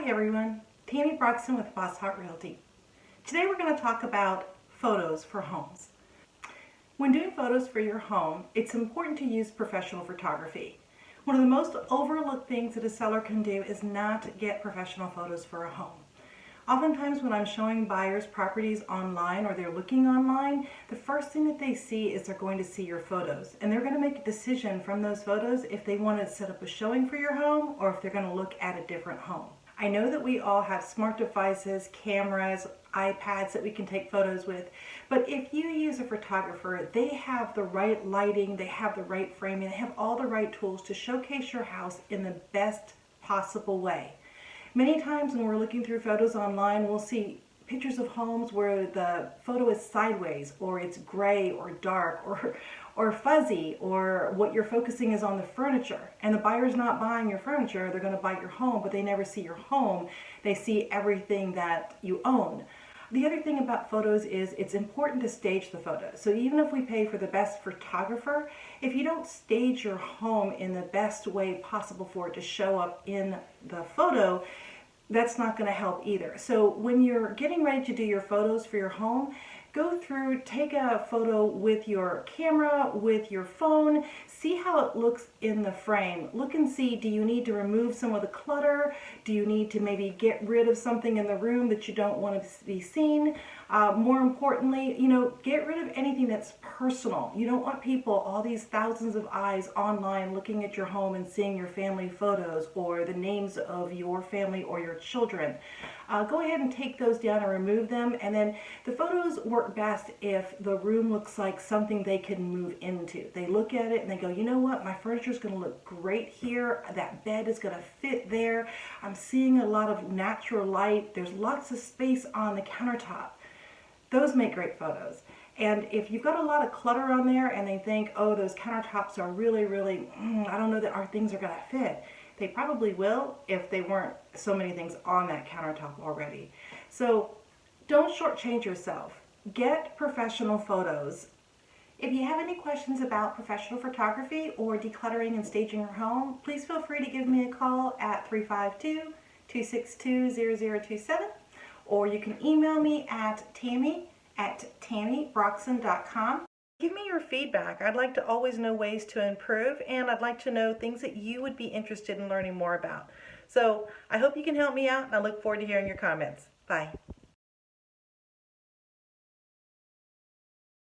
Hi everyone, Tammy Broxton with Bosshardt Realty. Today we're going to talk about photos for homes. When doing photos for your home, it's important to use professional photography. One of the most overlooked things that a seller can do is not get professional photos for a home. Oftentimes when I'm showing buyers properties online or they're looking online, the first thing that they see is they're going to see your photos. And they're going to make a decision from those photos if they want to set up a showing for your home or if they're going to look at a different home. I know that we all have smart devices, cameras, iPads that we can take photos with, but if you use a photographer, they have the right lighting, they have the right framing, they have all the right tools to showcase your house in the best possible way. Many times when we're looking through photos online, we'll see pictures of homes where the photo is sideways or it's gray or dark or or fuzzy or what you're focusing is on the furniture. And the buyer's not buying your furniture they're going to buy your home but they never see your home. They see everything that you own. The other thing about photos is it's important to stage the photos. So even if we pay for the best photographer, if you don't stage your home in the best way possible for it to show up in the photo, that's not going to help either. So when you're getting ready to do your photos for your home, go through, take a photo with your camera, with your phone, see how it looks in the frame. Look and see, do you need to remove some of the clutter? Do you need to maybe get rid of something in the room that you don't want to be seen? Uh, more importantly, you know, get rid of anything that's personal. You don't want people, all these thousands of eyes online looking at your home and seeing your family photos or the names of your family or your children. Uh, go ahead and take those down and remove them. And then the photos work best if the room looks like something they can move into. They look at it and they go, you know what, my furniture is going to look great here. That bed is going to fit there. I'm seeing a lot of natural light. There's lots of space on the countertop. Those make great photos. And if you've got a lot of clutter on there and they think, oh, those countertops are really, really, mm, I don't know that our things are going to fit. They probably will if they weren't so many things on that countertop already. So don't shortchange yourself. Get professional photos. If you have any questions about professional photography or decluttering and staging your home, please feel free to give me a call at 352-262-0027 or you can email me at tammy at tammybroxton.com. Give me your feedback. I'd like to always know ways to improve and I'd like to know things that you would be interested in learning more about. So I hope you can help me out and I look forward to hearing your comments. Bye.